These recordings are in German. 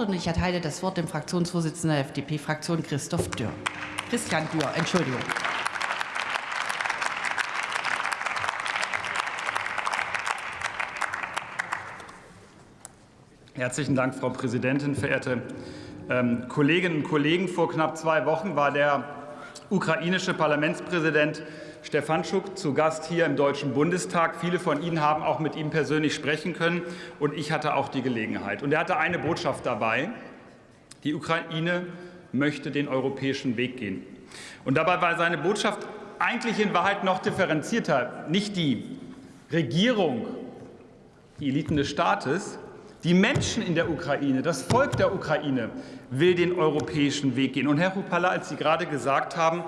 Und ich erteile das Wort dem Fraktionsvorsitzenden der FDP-Fraktion, Christoph Dürr. Christian Dürr, Entschuldigung. Herzlichen Dank, Frau Präsidentin, verehrte ähm, Kolleginnen und Kollegen. Vor knapp zwei Wochen war der ukrainische Parlamentspräsident Stefanschuk zu Gast hier im Deutschen Bundestag. Viele von Ihnen haben auch mit ihm persönlich sprechen können, und ich hatte auch die Gelegenheit. Und er hatte eine Botschaft dabei. Die Ukraine möchte den europäischen Weg gehen. Und dabei war seine Botschaft eigentlich in Wahrheit noch differenzierter. Nicht die Regierung, die Eliten des Staates, die Menschen in der Ukraine, das Volk der Ukraine will den europäischen Weg gehen. Und Herr Rupala, als Sie gerade gesagt haben,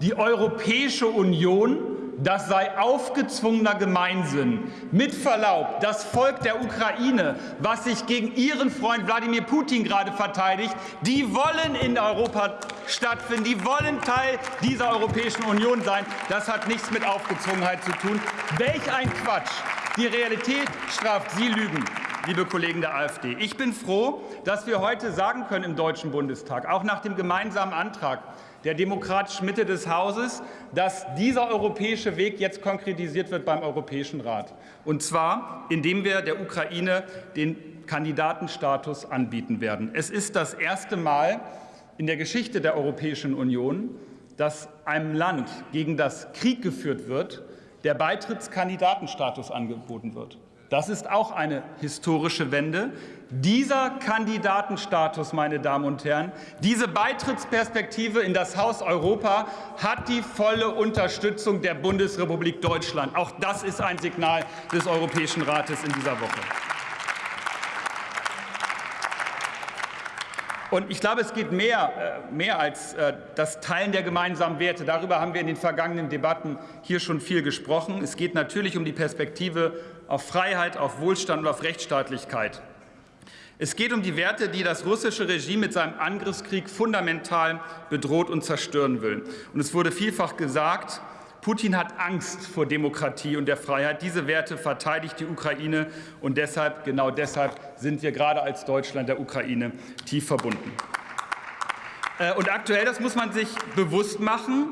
die Europäische Union, das sei aufgezwungener Gemeinsinn. Mit Verlaub, das Volk der Ukraine, was sich gegen ihren Freund Wladimir Putin gerade verteidigt, die wollen in Europa stattfinden, die wollen Teil dieser Europäischen Union sein. Das hat nichts mit Aufgezwungenheit zu tun. Welch ein Quatsch! Die Realität straft Sie Lügen liebe Kollegen der AfD. Ich bin froh, dass wir heute sagen können im Deutschen Bundestag, auch nach dem gemeinsamen Antrag der demokratischen Mitte des Hauses, dass dieser europäische Weg jetzt konkretisiert wird beim Europäischen Rat. Und zwar, indem wir der Ukraine den Kandidatenstatus anbieten werden. Es ist das erste Mal in der Geschichte der Europäischen Union, dass einem Land, gegen das Krieg geführt wird, der Beitrittskandidatenstatus angeboten wird. Das ist auch eine historische Wende. Dieser Kandidatenstatus, meine Damen und Herren, diese Beitrittsperspektive in das Haus Europa hat die volle Unterstützung der Bundesrepublik Deutschland. Auch das ist ein Signal des Europäischen Rates in dieser Woche. Und ich glaube, es geht mehr, äh, mehr als äh, das Teilen der gemeinsamen Werte. Darüber haben wir in den vergangenen Debatten hier schon viel gesprochen. Es geht natürlich um die Perspektive auf Freiheit, auf Wohlstand und auf Rechtsstaatlichkeit. Es geht um die Werte, die das russische Regime mit seinem Angriffskrieg fundamental bedroht und zerstören will. Und es wurde vielfach gesagt, Putin hat Angst vor Demokratie und der Freiheit. Diese Werte verteidigt die Ukraine und deshalb, genau deshalb, sind wir gerade als Deutschland der Ukraine tief verbunden. Äh, und aktuell, das muss man sich bewusst machen,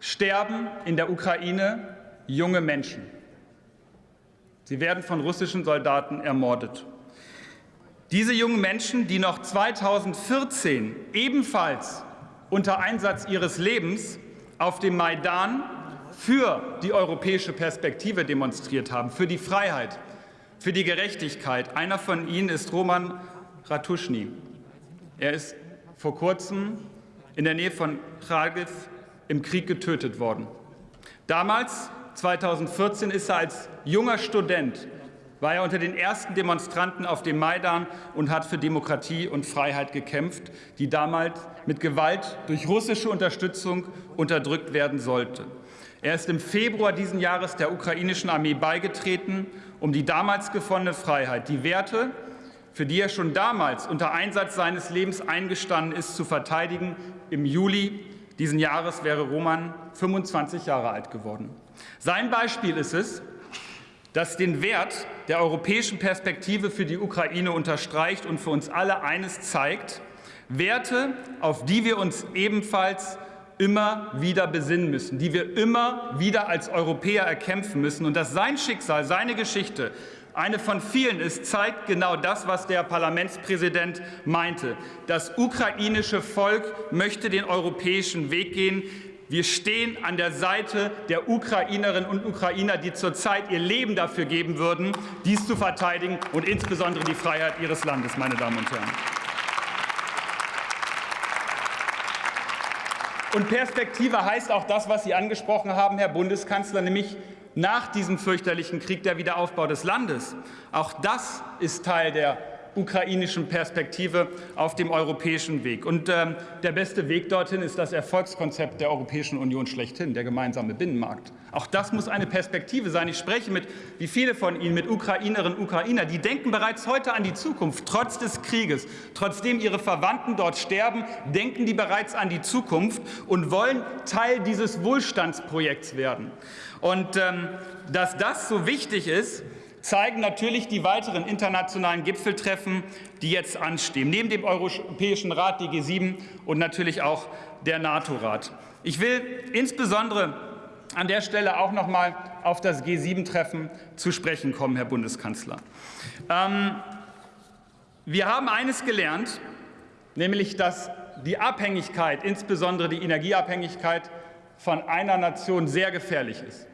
sterben in der Ukraine junge Menschen. Sie werden von russischen Soldaten ermordet. Diese jungen Menschen, die noch 2014 ebenfalls unter Einsatz ihres Lebens auf dem Maidan für die europäische Perspektive demonstriert haben, für die Freiheit, für die Gerechtigkeit. Einer von ihnen ist Roman Ratuschny. Er ist vor kurzem in der Nähe von Kharkiv im Krieg getötet worden. Damals, 2014, ist er als junger Student war er unter den ersten Demonstranten auf dem Maidan und hat für Demokratie und Freiheit gekämpft, die damals mit Gewalt durch russische Unterstützung unterdrückt werden sollte. Er ist im Februar diesen Jahres der ukrainischen Armee beigetreten, um die damals gewonnene Freiheit, die Werte, für die er schon damals unter Einsatz seines Lebens eingestanden ist, zu verteidigen. Im Juli diesen Jahres wäre Roman 25 Jahre alt geworden. Sein Beispiel ist es, das den Wert der europäischen Perspektive für die Ukraine unterstreicht und für uns alle eines zeigt, Werte, auf die wir uns ebenfalls immer wieder besinnen müssen, die wir immer wieder als Europäer erkämpfen müssen. Und dass sein Schicksal, seine Geschichte eine von vielen ist, zeigt genau das, was der Parlamentspräsident meinte. Das ukrainische Volk möchte den europäischen Weg gehen. Wir stehen an der Seite der Ukrainerinnen und Ukrainer, die zurzeit ihr Leben dafür geben würden, dies zu verteidigen und insbesondere die Freiheit ihres Landes, meine Damen und Herren. Und Perspektive heißt auch das, was Sie angesprochen haben, Herr Bundeskanzler, nämlich nach diesem fürchterlichen Krieg der Wiederaufbau des Landes. Auch das ist Teil der ukrainischen Perspektive auf dem europäischen Weg. Und ähm, der beste Weg dorthin ist das Erfolgskonzept der Europäischen Union schlechthin, der gemeinsame Binnenmarkt. Auch das muss eine Perspektive sein. Ich spreche mit, wie viele von Ihnen, mit Ukrainerinnen und Ukrainern, die denken bereits heute an die Zukunft, trotz des Krieges. Trotzdem ihre Verwandten dort sterben, denken die bereits an die Zukunft und wollen Teil dieses Wohlstandsprojekts werden. Und ähm, dass das so wichtig ist, zeigen natürlich die weiteren internationalen Gipfeltreffen, die jetzt anstehen, neben dem Europäischen Rat, die G7 und natürlich auch der NATO-Rat. Ich will insbesondere an der Stelle auch noch mal auf das G7-Treffen zu sprechen kommen, Herr Bundeskanzler. Ähm, wir haben eines gelernt, nämlich dass die Abhängigkeit, insbesondere die Energieabhängigkeit von einer Nation sehr gefährlich ist.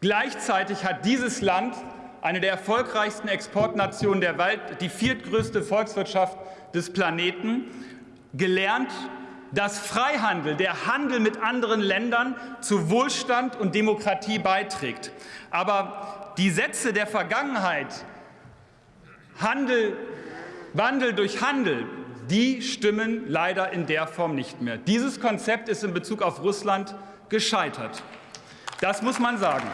Gleichzeitig hat dieses Land eine der erfolgreichsten Exportnationen der Welt, die viertgrößte Volkswirtschaft des Planeten, gelernt, dass Freihandel, der Handel mit anderen Ländern zu Wohlstand und Demokratie beiträgt. Aber die Sätze der Vergangenheit, Handel, Wandel durch Handel, die stimmen leider in der Form nicht mehr. Dieses Konzept ist in Bezug auf Russland gescheitert. Das muss man sagen.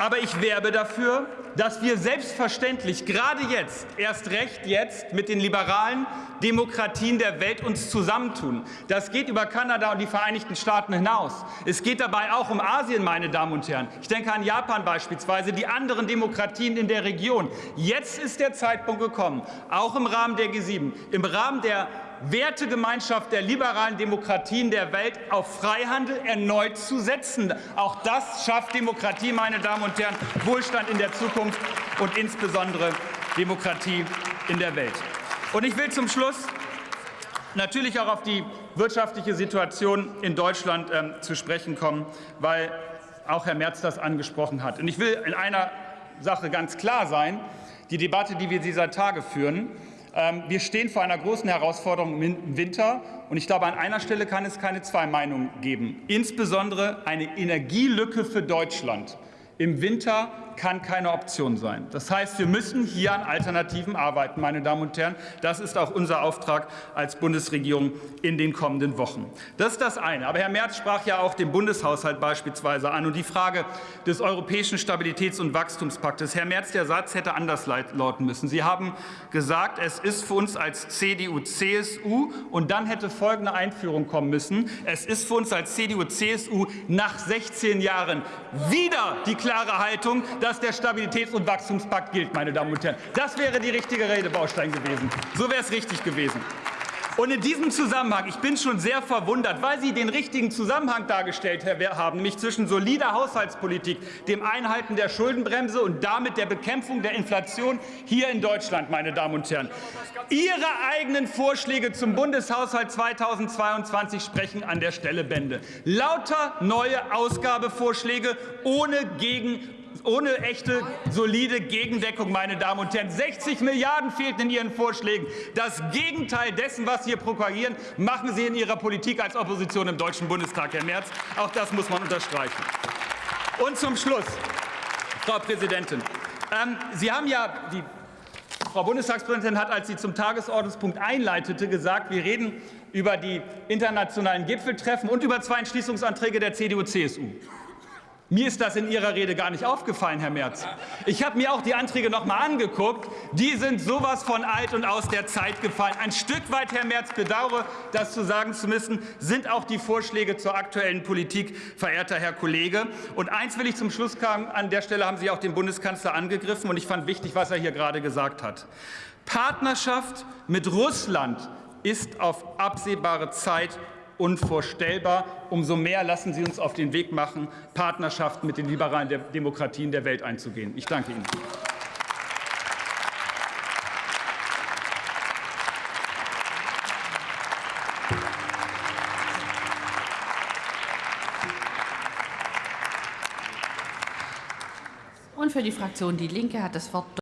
Aber ich werbe dafür, dass wir selbstverständlich gerade jetzt, erst recht jetzt, mit den liberalen Demokratien der Welt uns zusammentun. Das geht über Kanada und die Vereinigten Staaten hinaus. Es geht dabei auch um Asien, meine Damen und Herren. Ich denke an Japan beispielsweise, die anderen Demokratien in der Region. Jetzt ist der Zeitpunkt gekommen, auch im Rahmen der G7, im Rahmen der Wertegemeinschaft der liberalen Demokratien der Welt auf Freihandel erneut zu setzen. Auch das schafft Demokratie, meine Damen und Herren, Wohlstand in der Zukunft und insbesondere Demokratie in der Welt. Und ich will zum Schluss natürlich auch auf die wirtschaftliche Situation in Deutschland ähm, zu sprechen kommen, weil auch Herr Merz das angesprochen hat. Und ich will in einer Sache ganz klar sein. Die Debatte, die wir dieser Tage führen, wir stehen vor einer großen Herausforderung im Winter. Und ich glaube, an einer Stelle kann es keine zwei Meinungen geben. Insbesondere eine Energielücke für Deutschland im Winter kann keine Option sein. Das heißt, wir müssen hier an Alternativen arbeiten, meine Damen und Herren. Das ist auch unser Auftrag als Bundesregierung in den kommenden Wochen. Das ist das eine. Aber Herr Merz sprach ja auch den Bundeshaushalt beispielsweise an und die Frage des Europäischen Stabilitäts- und Wachstumspaktes. Herr Merz, der Satz hätte anders lauten müssen. Sie haben gesagt, es ist für uns als CDU, CSU und dann hätte folgende Einführung kommen müssen. Es ist für uns als CDU, CSU nach 16 Jahren wieder die klare Haltung, dass der Stabilitäts- und Wachstumspakt gilt, meine Damen und Herren. Das wäre die richtige Redebaustein gewesen. So wäre es richtig gewesen. Und in diesem Zusammenhang, ich bin schon sehr verwundert, weil Sie den richtigen Zusammenhang dargestellt haben, nämlich zwischen solider Haushaltspolitik, dem Einhalten der Schuldenbremse und damit der Bekämpfung der Inflation hier in Deutschland, meine Damen und Herren. Ihre eigenen Vorschläge zum Bundeshaushalt 2022 sprechen an der Stelle Bände. Lauter neue Ausgabevorschläge ohne Gegen ohne echte, solide Gegendeckung, meine Damen und Herren. 60 Milliarden fehlten in Ihren Vorschlägen. Das Gegenteil dessen, was Sie hier propagieren, machen Sie in Ihrer Politik als Opposition im Deutschen Bundestag, Herr Merz. Auch das muss man unterstreichen. Und zum Schluss, Frau Präsidentin, ähm, Sie haben ja die Frau Bundestagspräsidentin hat, als sie zum Tagesordnungspunkt einleitete, gesagt, wir reden über die internationalen Gipfeltreffen und über zwei Entschließungsanträge der CDU-CSU. Mir ist das in Ihrer Rede gar nicht aufgefallen, Herr Merz. Ich habe mir auch die Anträge noch mal angeguckt. Die sind sowas von alt und aus der Zeit gefallen. Ein Stück weit, Herr Merz, bedauere, das zu sagen zu müssen, sind auch die Vorschläge zur aktuellen Politik, verehrter Herr Kollege. Und eins will ich zum Schluss sagen. An der Stelle haben Sie auch den Bundeskanzler angegriffen. Und ich fand wichtig, was er hier gerade gesagt hat. Partnerschaft mit Russland ist auf absehbare Zeit unvorstellbar. Umso mehr lassen Sie uns auf den Weg machen, Partnerschaften mit den liberalen Demokratien der Welt einzugehen. Ich danke Ihnen. Und für die Fraktion Die Linke hat das Wort